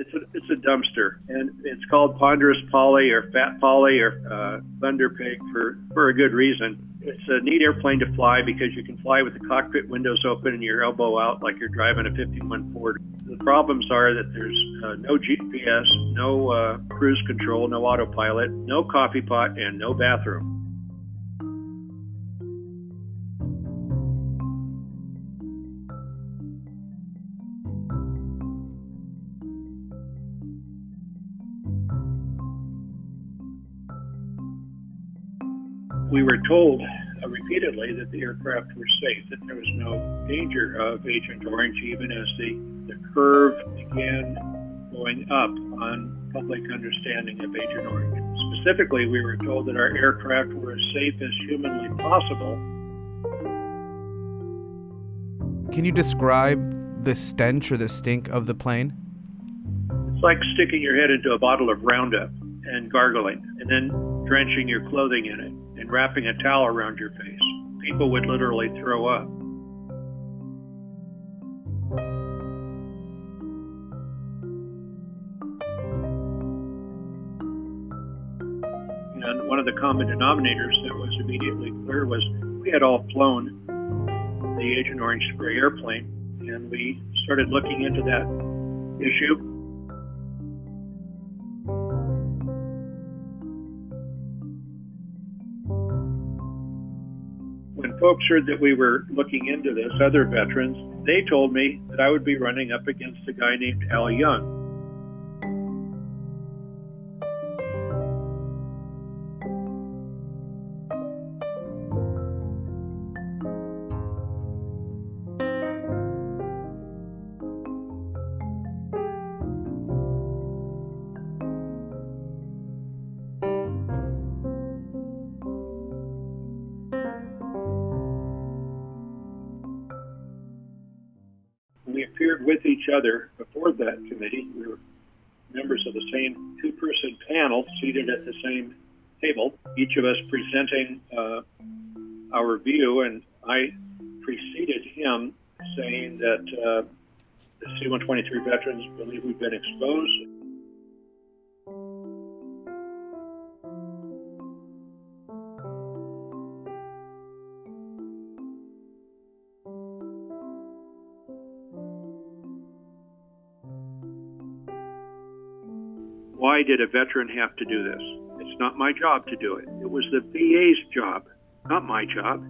It's a it's a dumpster, and it's called ponderous Polly or fat Polly or uh, thunder pig for for a good reason. It's a neat airplane to fly because you can fly with the cockpit windows open and your elbow out like you're driving a 51 Ford. The problems are that there's uh, no GPS, no uh, cruise control, no autopilot, no coffee pot, and no bathroom. We were told uh, repeatedly that the aircraft were safe, that there was no danger of Agent Orange, even as the, the curve began going up on public understanding of Agent Orange. Specifically, we were told that our aircraft were as safe as humanly possible. Can you describe the stench or the stink of the plane? It's like sticking your head into a bottle of Roundup and gargling, and then drenching your clothing in it wrapping a towel around your face. People would literally throw up. And one of the common denominators that was immediately clear was we had all flown the Agent Orange spray airplane, and we started looking into that issue when folks heard that we were looking into this, other veterans, they told me that I would be running up against a guy named Al Young. We appeared with each other before that committee. We were members of the same two person panel seated at the same table, each of us presenting uh, our view, and I preceded him saying that uh, the C 123 veterans believe we've been exposed why did a veteran have to do this? It's not my job to do it. It was the VA's job, not my job.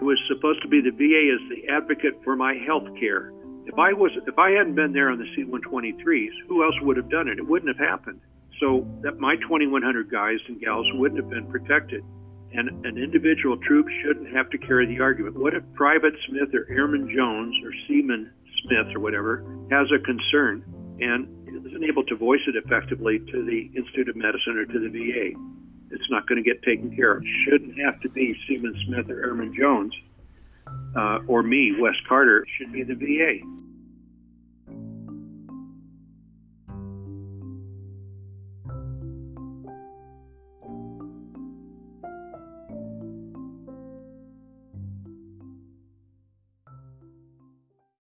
It was supposed to be the VA as the advocate for my health care. If I was if I hadn't been there on the C-123s, who else would have done it? It wouldn't have happened. So that my 2,100 guys and gals wouldn't have been protected. And an individual troop shouldn't have to carry the argument. What if Private Smith or Airman Jones or Seaman Smith or whatever has a concern and able to voice it effectively to the Institute of Medicine or to the VA, it's not going to get taken care of. Shouldn't have to be Seaman Smith or Airman Jones uh, or me, Wes Carter. It should be the VA.